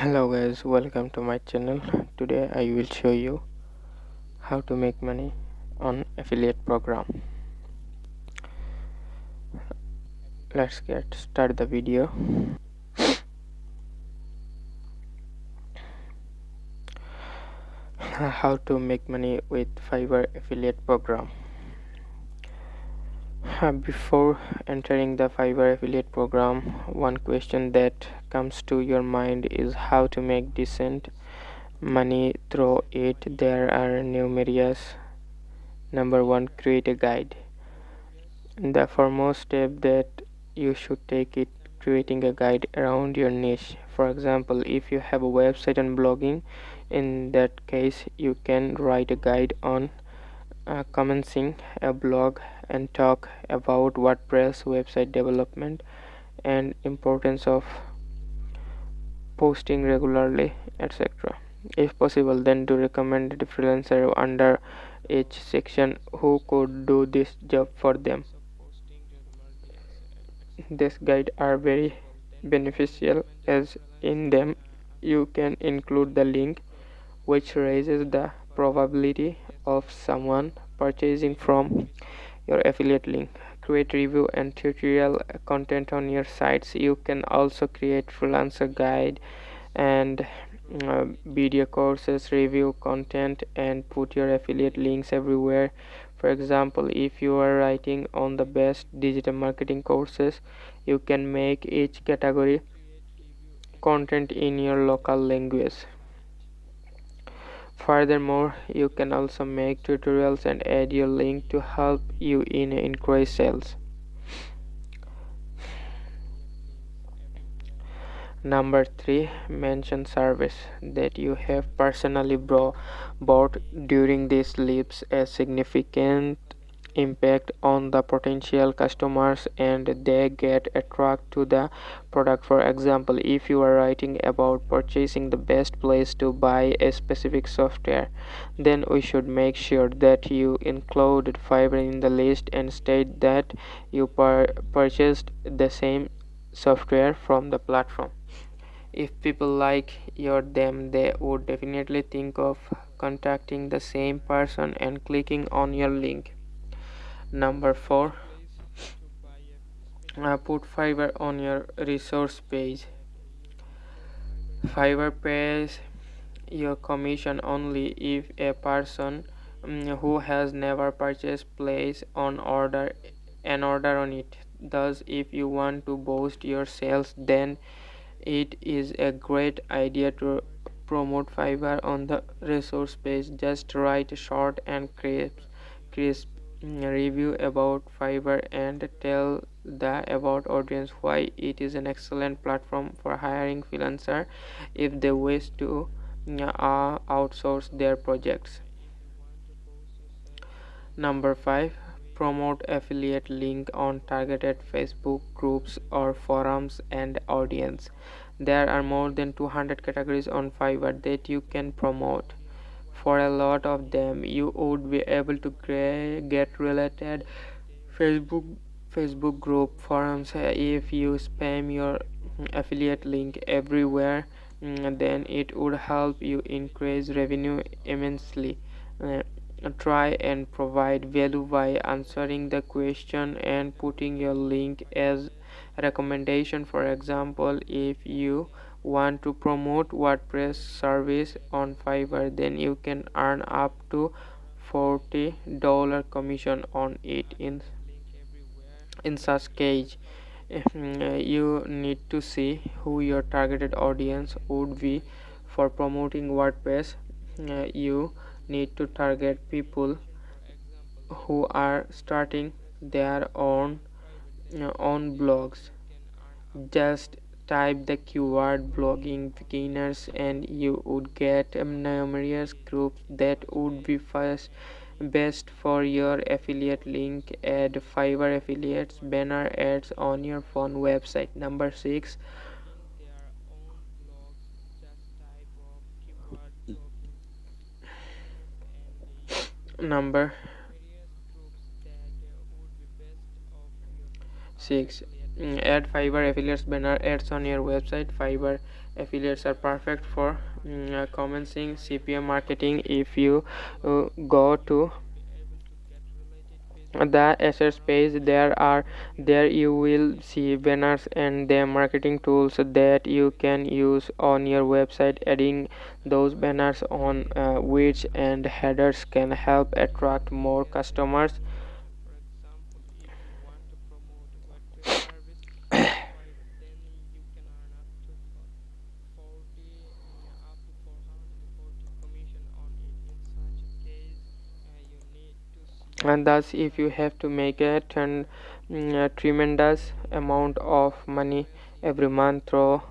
hello guys welcome to my channel. Today i will show you how to make money on affiliate program. Let's get start the video. How to make money with fiverr affiliate program before entering the fiverr affiliate program one question that comes to your mind is how to make decent money through it. There are numerous. Number one create a guide. The foremost step that you should take it creating a guide around your niche. For example if you have a website and blogging in that case you can write a guide on uh, commencing a blog and talk about wordpress website development and importance of posting regularly etc if possible then do recommend a freelancer under each section who could do this job for them. This guide are very beneficial as in them you can include the link which raises the probability of someone purchasing from your affiliate link. Create review and tutorial content on your sites. You can also create freelancer guide and uh, video courses review content and put your affiliate links everywhere. For example if you are writing on the best digital marketing courses you can make each category content in your local language Furthermore, you can also make tutorials and add your link to help you in increase sales. Number 3. Mention service that you have personally bought during these leaves a significant impact on the potential customers and they get attracted to the product. For example if you are writing about purchasing the best place to buy a specific software then we should make sure that you include fiverr in the list and state that you purchased the same software from the platform. If people like your them they would definitely think of contacting the same person and clicking on your link number four uh, put fiverr on your resource page. Fiverr pays your commission only if a person um, who has never purchased place on order an order on it. Thus if you want to boost your sales then it is a great idea to promote fiverr on the resource page. Just write short and crisp crisp review about Fiverr and tell the about audience why it is an excellent platform for hiring freelancer if they wish to uh, outsource their projects. Number 5 promote affiliate link on targeted Facebook groups or forums and audience. There are more than 200 categories on Fiverr that you can promote for a lot of them you would be able to get related facebook facebook group forums if you spam your affiliate link everywhere mm, then it would help you increase revenue immensely. Uh, try and provide value by answering the question and putting your link as recommendation. For example if you want to promote wordpress service on fiverr then you can earn up to 40 dollar commission on it in in such case. Mm, you need to see who your targeted audience would be. For promoting wordpress uh, you need to target people who are starting their own uh, own blogs. Just type the keyword blogging beginners and you would get a numerous groups that would be first best for your affiliate link add fiverr affiliates banner ads on your phone website. Number six number six add fiverr affiliates banner ads on your website. Fiverr affiliates are perfect for mm, uh, commencing cpm marketing. If you uh, go to the assets page there are there you will see banners and the marketing tools that you can use on your website. Adding those banners on uh, which and headers can help attract more customers and thus if you have to make a, ten, mm, tremendous amount of money every month through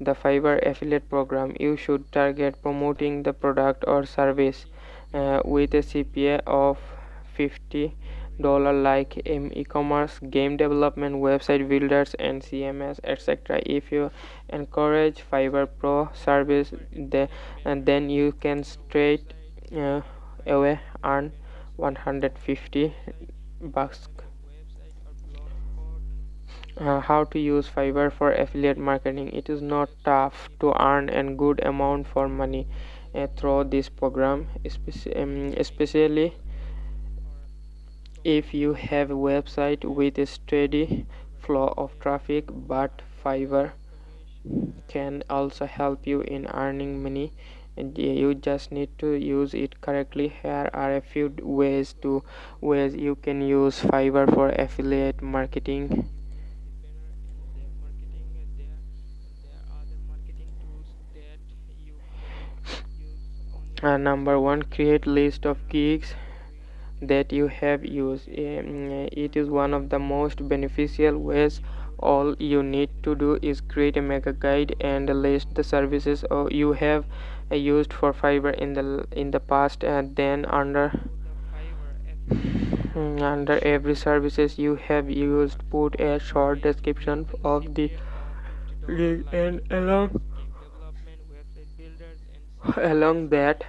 the fiverr affiliate program. You should target promoting the product or service uh, with a cpa of 50 dollar like in e-commerce game development website builders and cms etc if you encourage fiverr pro service the, and then you can straight uh, away earn 150 bucks. Uh, how to use fiverr for affiliate marketing? It is not tough to earn a good amount for money uh, through this program um, especially if you have a website with a steady flow of traffic but fiverr can also help you in earning money you just need to use it correctly. Here are a few ways to ways you can use fiverr for affiliate marketing. Uh, number one create list of gigs that you have used. Um, it is one of the most beneficial ways. All you need to do is create a mega guide and list the services you have used for fiverr in the in the past and then under under every services you have used put a short description of the and along along that.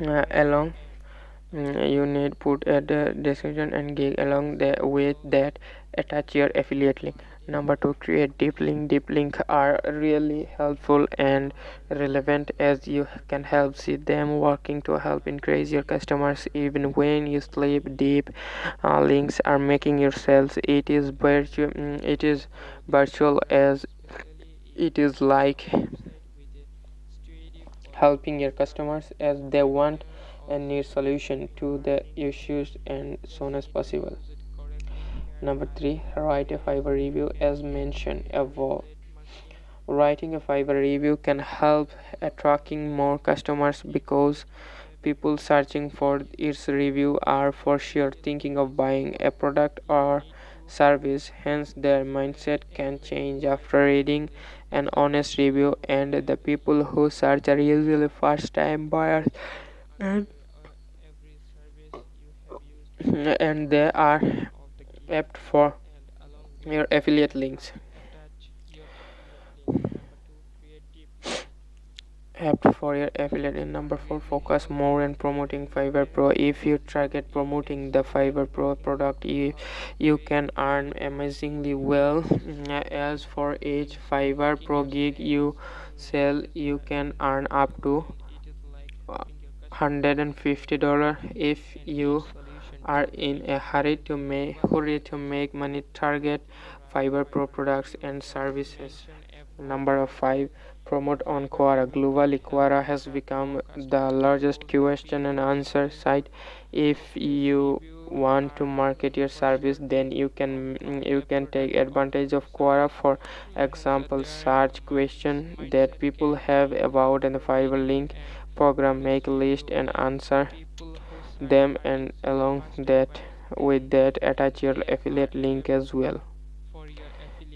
Uh, along Mm, you need put a description and gig along the with that attach your affiliate link number two create deep link. Deep link are really helpful and relevant as you can help see them working to help increase your customers even when you sleep. Deep uh, links are making your sales it is virtual mm, it is virtual as it is like helping your customers as they want and need solution to the issues and soon as possible number three write a fiverr review as mentioned above. Writing a fiverr review can help attracting more customers because people searching for its review are for sure thinking of buying a product or service. Hence their mindset can change after reading an honest review and the people who search are usually first time buyers. And and they are apt for your affiliate links. Apt for your affiliate in number four focus more on promoting fiverr pro. If you target promoting the fiverr pro product you you can earn amazingly well. As for each fiverr pro gig you sell you can earn up to uh, $150 if you are in a hurry to make hurry to make money target Fiverr pro products and services. Number of five promote on quora. Globally quora has become the largest question and answer site. If you want to market your service then you can you can take advantage of quora. For example search question that people have about and the fiverr link program make list and answer them and along that with that attach your affiliate link as well.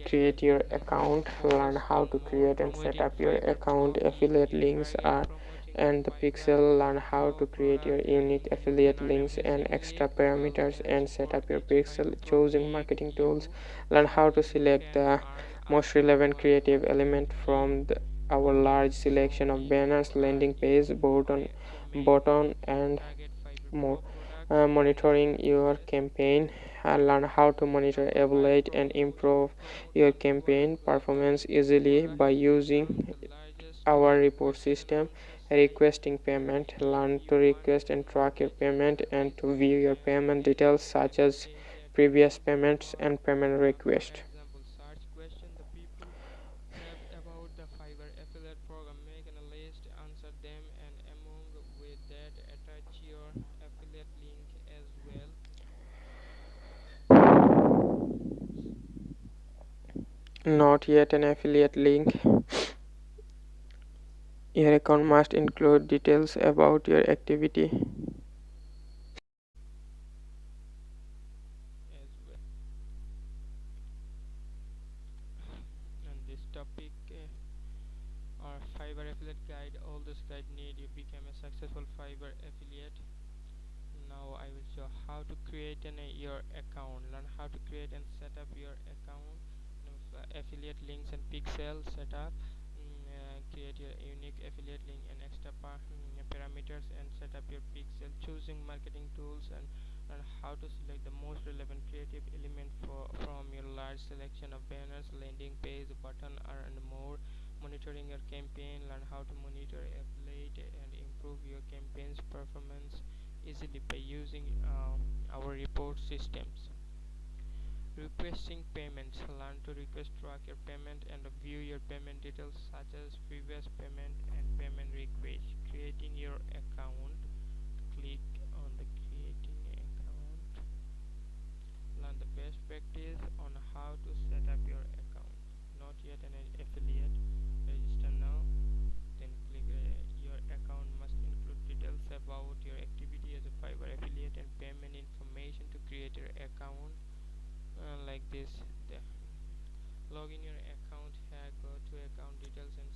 Create your account learn how to create and set up your account. Affiliate links are and the pixel learn how to create your unique affiliate links and extra parameters and set up your pixel choosing marketing tools. Learn how to select the most relevant creative element from the, our large selection of banners landing page button button and more uh, monitoring your campaign uh, learn how to monitor evaluate and improve your campaign performance easily by using our report system requesting payment learn to request and track your payment and to view your payment details such as previous payments and payment request the Fiverr affiliate program make a list answer them and among with that attach your affiliate link as well not yet an affiliate link. Your account must include details about your activity. Topic uh, or Fiverr affiliate guide all this guide need you become a successful Fiverr affiliate. Now I will show how to create an, your account. Learn how to create and set up your account affiliate links and pixel setup. Create your unique affiliate link and extra mm, parameters and set up your pixel. Choosing marketing tools and, and how to select the most relevant creative element for, from your large selection of banners landing page button and more. Monitoring your campaign learn how to monitor affiliate and improve your campaign's performance easily by using uh, our report systems Requesting payments. Learn to request track your payment and view your payment details such as previous payment and payment request. Creating your account. Click on the creating account. Learn the best practice on how to set up your account. Not yet an affiliate. Register now. Then click uh, your account must include details about your activity as a Fiverr affiliate and payment information to create your account uh, like this. Log in your account here go to account details and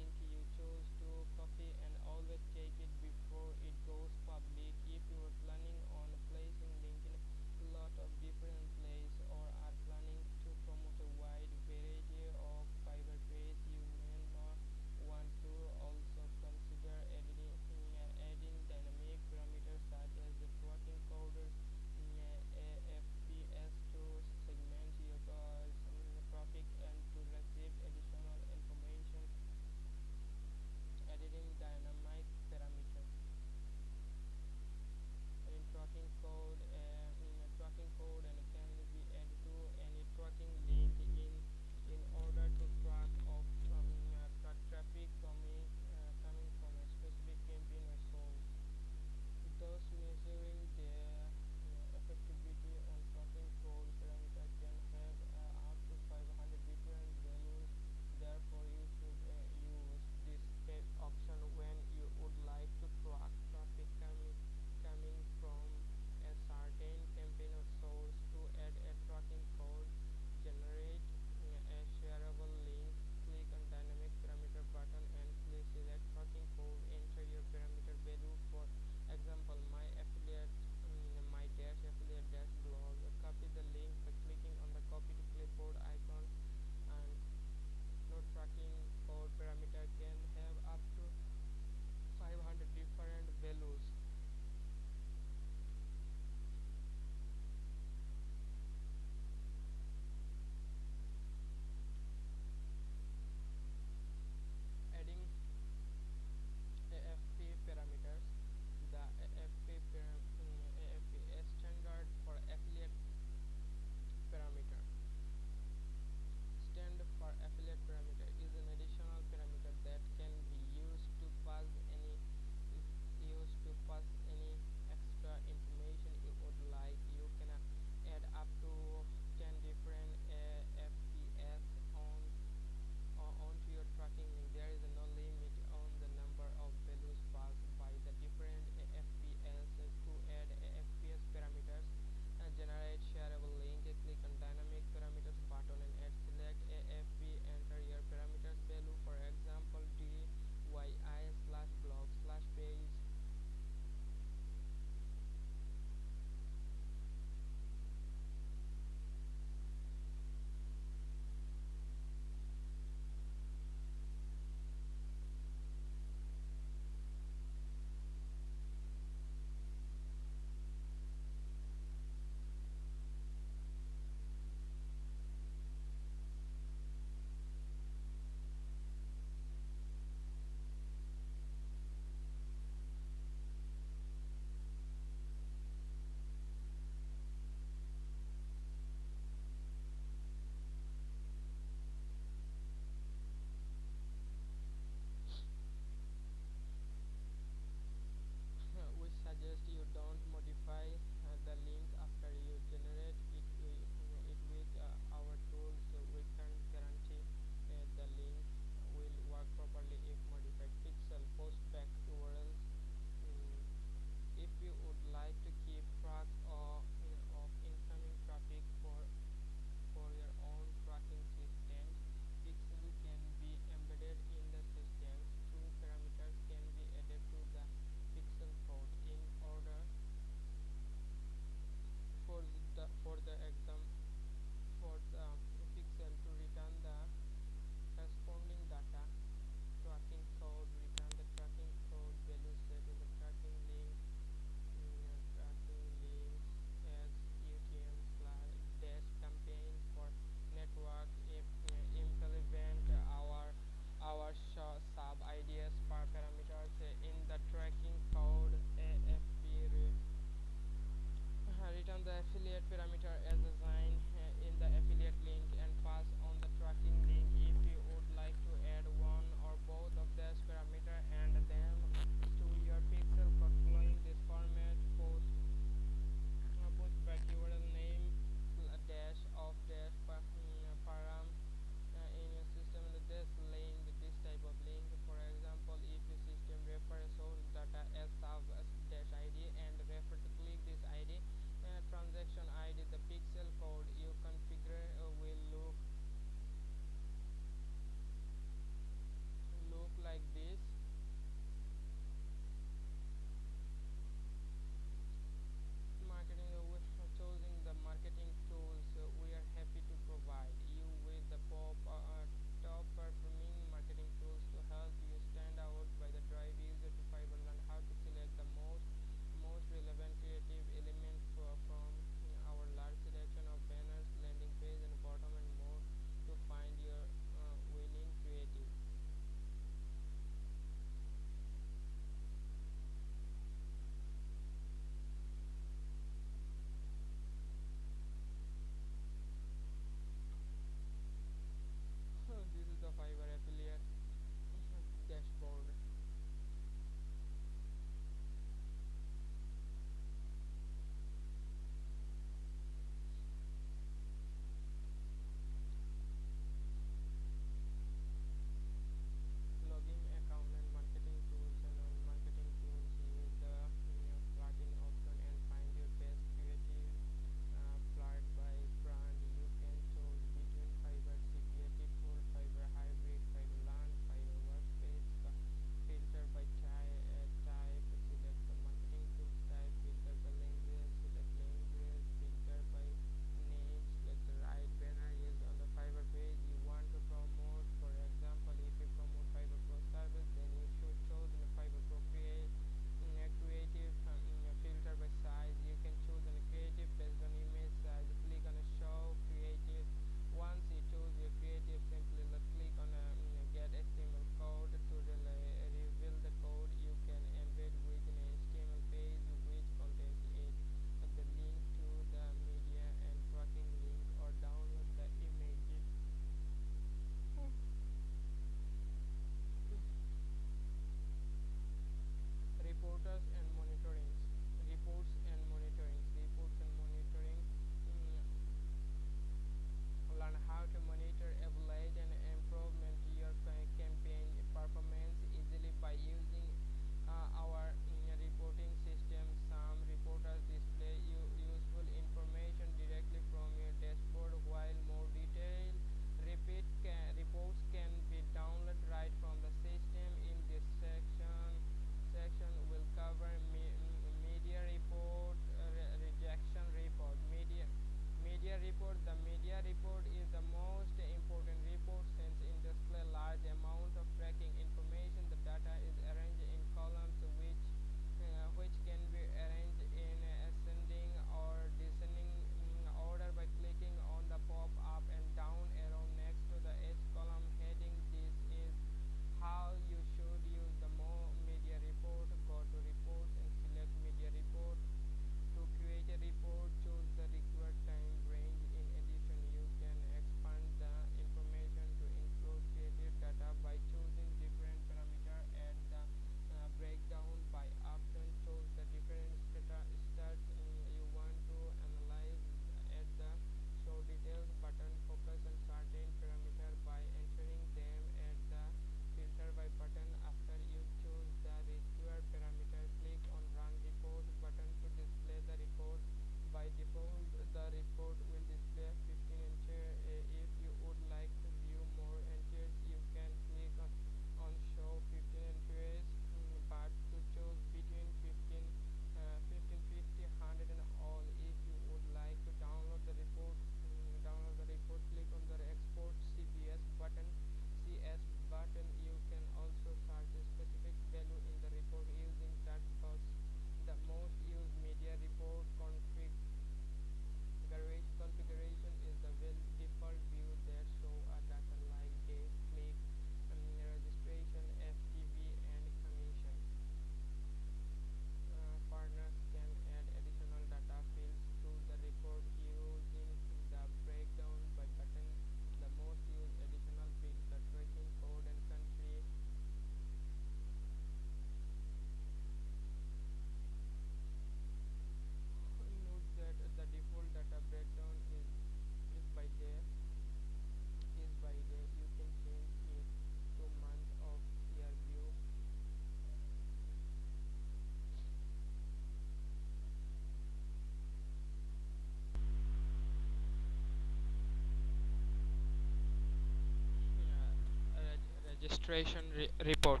registration re report.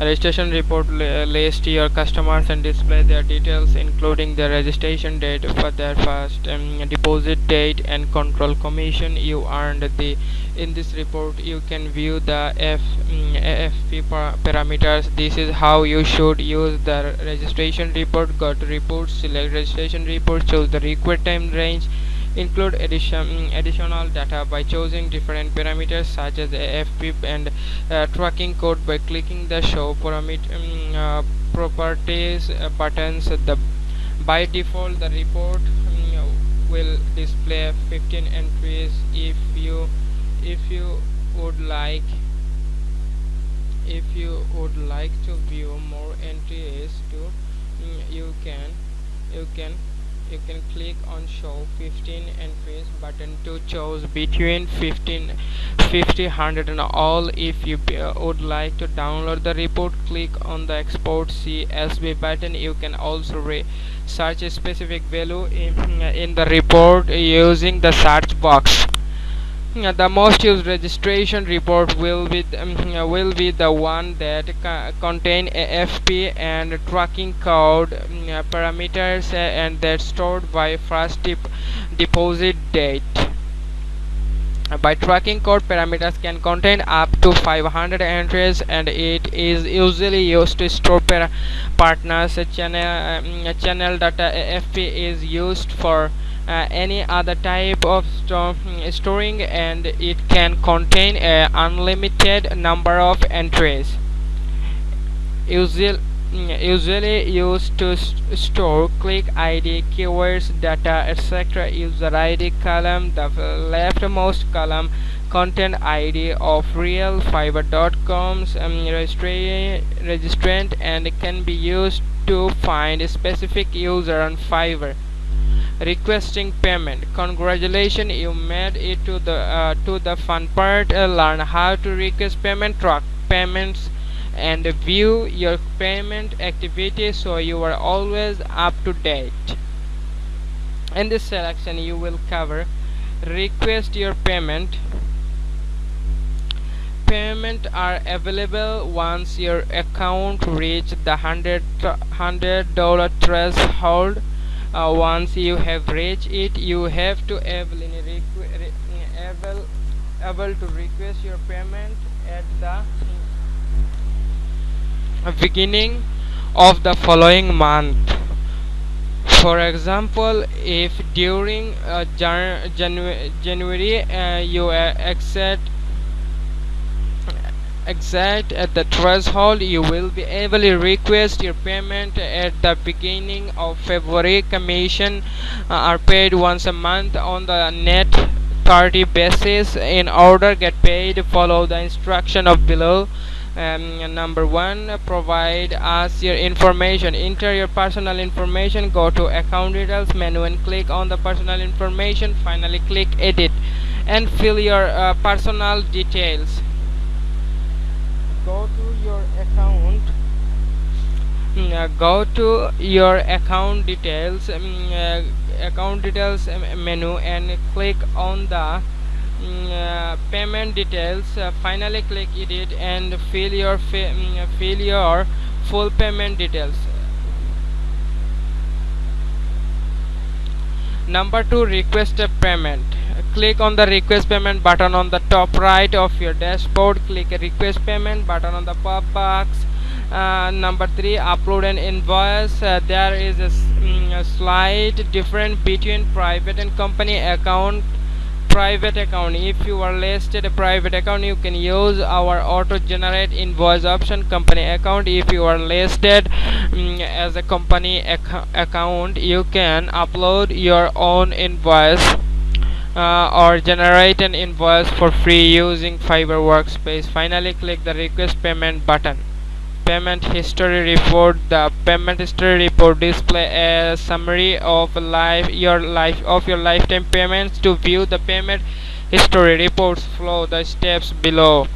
A registration report lists your customers and display their details including their registration date for their first um, deposit date and control commission. You earned the in this report you can view the F, um, AFP parameters. This is how you should use the registration report. Go to reports select registration report choose the required time range include addition, additional data by choosing different parameters such as AFP and uh, tracking code by clicking the show parameter um, uh, properties uh, buttons. The by default the report um, will display 15 entries if you if you would like if you would like to view more entries to um, you can you can you can click on show 15 entries button to choose between 15 50 100 and all. If you uh, would like to download the report click on the export csv button. You can also search a specific value in, in the report using the search box the most used registration report will be um, will be the one that co contain AFP and tracking code um, parameters uh, and that's stored by first dep deposit date. By tracking code parameters can contain up to 500 entries and it is usually used to store partners channel um, channel data. AFP is used for uh, any other type of sto storing and it can contain an unlimited number of entries usually usually used to st store click ID, keywords, data, etc. User ID column, the leftmost column, content ID of realfiverr.com's um, registrant and can be used to find a specific user on Fiverr requesting payment. Congratulations you made it to the uh, to the fun part. Uh, learn how to request payment track payments and view your payment activity so you are always up to date. In this selection you will cover request your payment. Payment are available once your account reach the hundred hundred dollar threshold uh, once you have reached it you have to able, able, able to request your payment at the beginning of the following month. For example if during uh, Jan January uh, you accept exact at the threshold you will be able to request your payment at the beginning of February. Commission uh, are paid once a month on the net 30 basis. In order get paid follow the instruction of below. Um, number one provide us your information enter your personal information go to account details menu and click on the personal information finally click edit and fill your uh, personal details go to your account. Mm, uh, go to your account details um, uh, account details um, menu and click on the mm, uh, payment details. Uh, finally click edit and fill your mm, fill your full payment details number two request a payment. Click on the request payment button on the top right of your dashboard. Click request payment button on the pop box. Uh, number three upload an invoice. Uh, there is a, mm, a slight difference between private and company account private account if you are listed a private account you can use our auto generate invoice option company account if you are listed um, as a company ac account you can upload your own invoice uh, or generate an invoice for free using Fiverr Workspace. Finally, click the request payment button. Payment history report. The payment history report display a summary of life your life of your lifetime payments. To view the payment history reports, follow the steps below.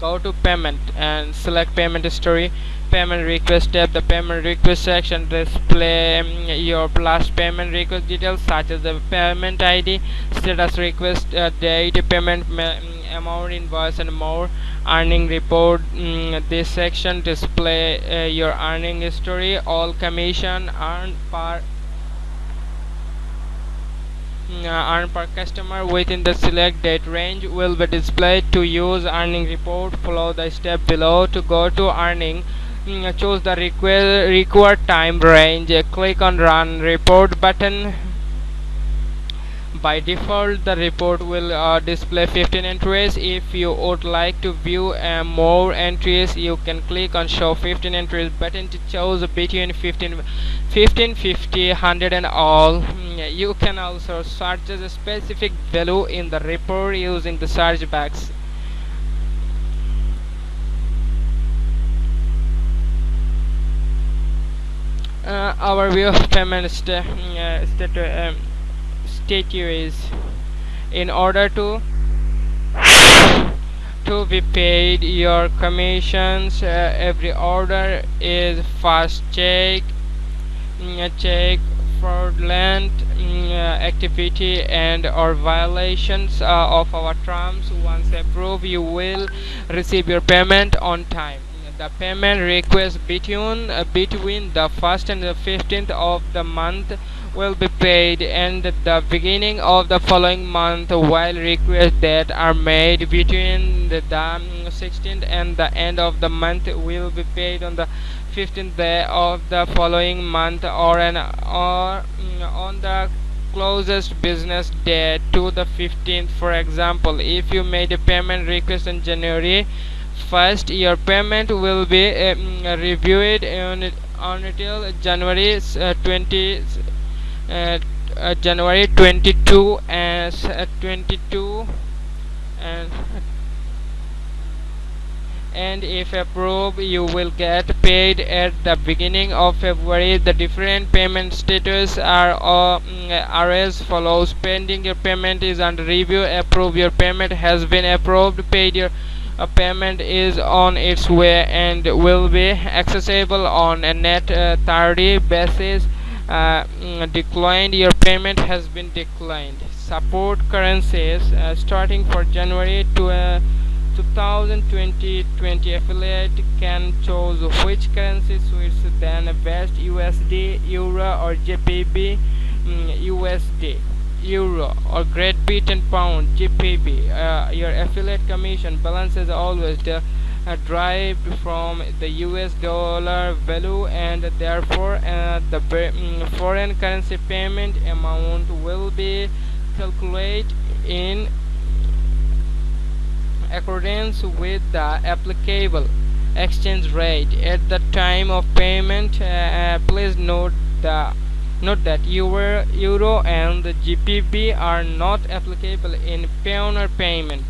go to payment and select payment history payment request tab the payment request section display um, your last payment request details such as the payment id status request uh, date payment amount invoice and more earning report mm, this section display uh, your earning history all commission earned per mm, uh, earned per customer within the select date range will be displayed to use earning report follow the step below to go to earning mm, choose the require, required time range click on run report button by default the report will uh, display 15 entries. If you would like to view uh, more entries you can click on show 15 entries button to choose between 15 15 50 100 and all. Mm, you can also search a specific value in the report using the search box. Uh, our view of payment st uh, stat um, statue is in order to to be paid your commissions uh, every order is fast check mm, check fraudulent mm, activity and or violations uh, of our terms. Once approved you will receive your payment on time. The payment request between uh, between the first and the 15th of the month will be paid and the beginning of the following month while requests that are made between the 16th and the end of the month will be paid on the 15th day of the following month or an or mm, on the closest business day to the 15th for example if you made a payment request in January first your payment will be um, reviewed on, on until January uh, 20 uh, uh, January 22 as uh, 22 and and if approved you will get paid at the beginning of February. The different payment status are, uh, are as follows. Pending your payment is under review. Approved your payment has been approved. Paid your payment is on its way and will be accessible on a net uh, 30 basis uh, mm, declined your payment has been declined. Support currencies uh, starting for January to uh, 2020 20 affiliate can choose which currency suits than best USD Euro or JPY mm, USD euro or great britain pound GBP uh, your affiliate commission balance is always the, derived from the US dollar value and therefore uh, the mm, foreign currency payment amount will be calculated in accordance with the applicable exchange rate at the time of payment uh, uh, please note the Note that Euro, Euro and GBP are not applicable in Payoneer payment.